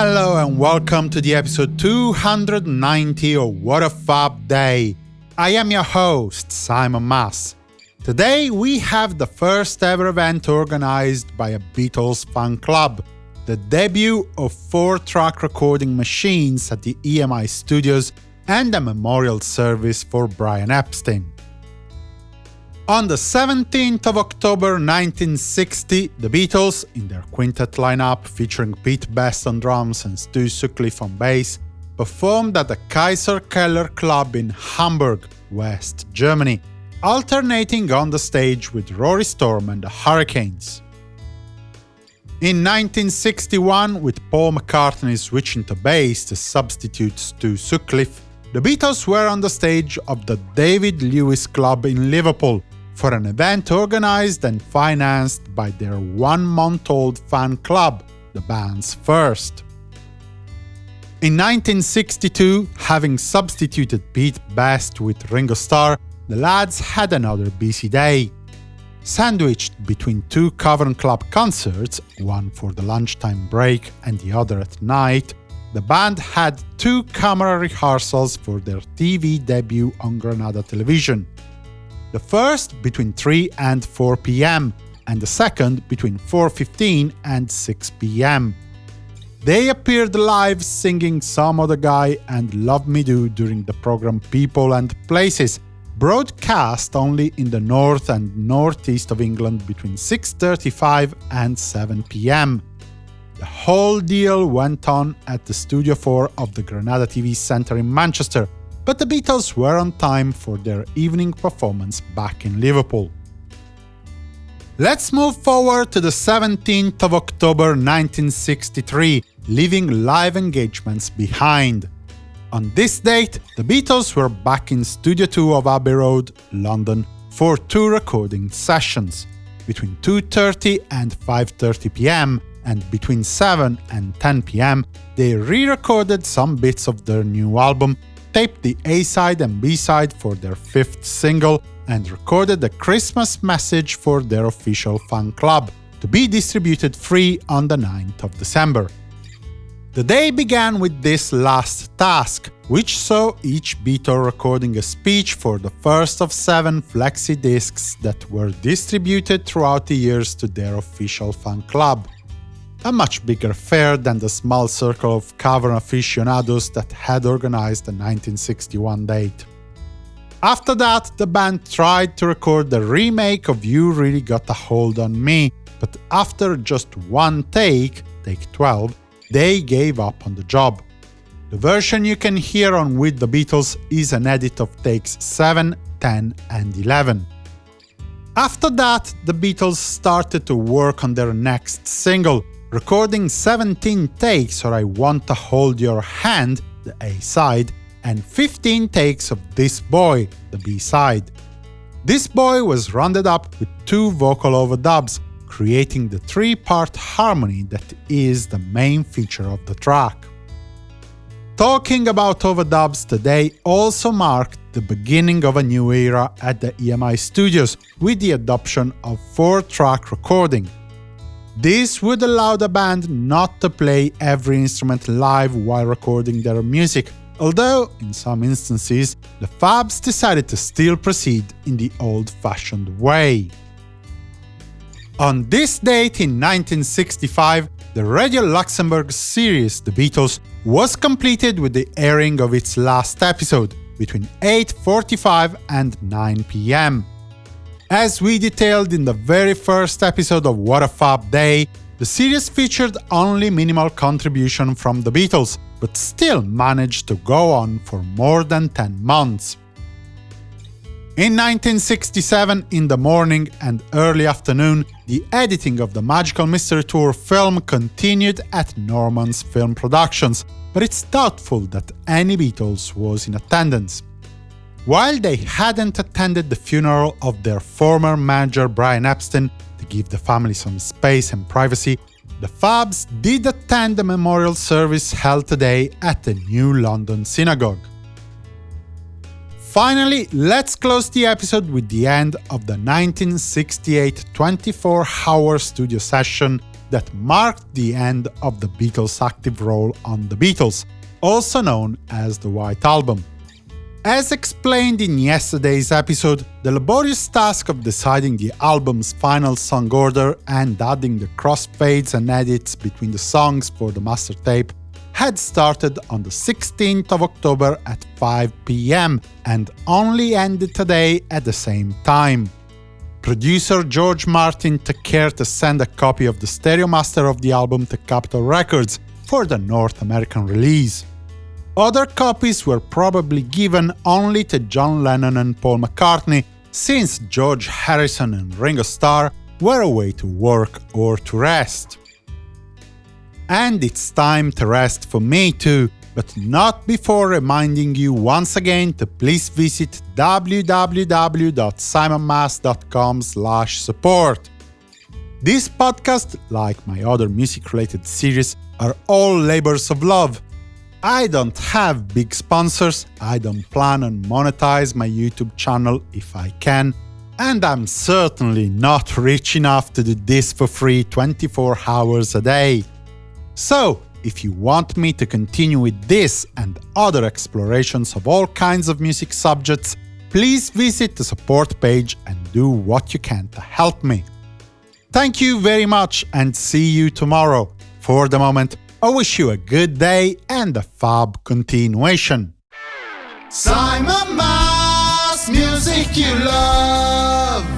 Hello and welcome to the episode 290 of What a Fab Day. I am your host, Simon Mas. Today we have the first ever event organized by a Beatles fan club, the debut of four-track recording machines at the EMI studios and a memorial service for Brian Epstein. On the 17th of October 1960, the Beatles, in their quintet lineup featuring Pete Best on drums and Stu Sutcliffe on bass, performed at the Kaiser Keller Club in Hamburg, West Germany, alternating on the stage with Rory Storm and the Hurricanes. In 1961, with Paul McCartney switching to bass to substitute Stu Sutcliffe, the Beatles were on the stage of the David Lewis Club in Liverpool, for an event organized and financed by their one-month-old fan club, the band's first. In 1962, having substituted Pete Best with Ringo Starr, the lads had another busy day. Sandwiched between two Cavern Club concerts, one for the lunchtime break and the other at night, the band had two camera rehearsals for their TV debut on Granada Television the first between 3 and 4 pm, and the second between 4.15 and 6 pm. They appeared live singing Some Other Guy and Love Me Do during the program People and Places, broadcast only in the north and northeast of England between 6.35 and 7 pm. The whole deal went on at the Studio 4 of the Granada TV Centre in Manchester, but the Beatles were on time for their evening performance back in Liverpool. Let's move forward to the 17th of October 1963, leaving live engagements behind. On this date, the Beatles were back in Studio 2 of Abbey Road, London, for two recording sessions. Between 2.30 and 5.30 pm, and between 7 and 10 pm, they re-recorded some bits of their new album taped the A-side and B-side for their fifth single, and recorded a Christmas message for their official fan club, to be distributed free on the 9th of December. The day began with this last task, which saw each Beatle recording a speech for the first of seven flexi discs that were distributed throughout the years to their official fan club a much bigger fair than the small circle of cavern aficionados that had organized the 1961 date. After that, the band tried to record the remake of You Really Got a Hold on Me, but after just one take, take 12, they gave up on the job. The version you can hear on With the Beatles is an edit of takes 7, 10 and 11. After that, the Beatles started to work on their next single, recording 17 takes or I Want to Hold Your Hand, the A-side, and 15 takes of This Boy, the B-side. This Boy was rounded up with two vocal overdubs, creating the three-part harmony that is the main feature of the track. Talking about overdubs today also marked the beginning of a new era at the EMI studios with the adoption of four-track recording, this would allow the band not to play every instrument live while recording their music, although, in some instances, the Fabs decided to still proceed in the old-fashioned way. On this date in 1965, the Radio Luxembourg series The Beatles was completed with the airing of its last episode, between 8.45 and 9 pm. As we detailed in the very first episode of What a Fab Day, the series featured only minimal contribution from the Beatles, but still managed to go on for more than 10 months. In 1967, in the morning and early afternoon, the editing of the Magical Mystery Tour film continued at Norman's Film Productions, but it's doubtful that any Beatles was in attendance. While they hadn't attended the funeral of their former manager Brian Epstein to give the family some space and privacy, the Fabs did attend the memorial service held today at the New London Synagogue. Finally, let's close the episode with the end of the 1968 24-hour studio session that marked the end of the Beatles' active role on The Beatles, also known as the White Album. As explained in yesterday's episode, the laborious task of deciding the album's final song order and adding the crossfades and edits between the songs for the master tape had started on the 16th of October at 5 pm and only ended today at the same time. Producer George Martin took care to send a copy of the stereo master of the album to Capitol Records for the North American release. Other copies were probably given only to John Lennon and Paul McCartney, since George Harrison and Ringo Starr were away to work or to rest. And it's time to rest for me too, but not before reminding you once again to please visit www.simonmas.com support. This podcast, like my other music-related series, are all labors of love, I don't have big sponsors, I don't plan on monetize my YouTube channel if I can, and I'm certainly not rich enough to do this for free 24 hours a day. So, if you want me to continue with this and other explorations of all kinds of music subjects, please visit the support page and do what you can to help me. Thank you very much and see you tomorrow. For the moment, I wish you a good day and a fab continuation. Simon Mas, music you love.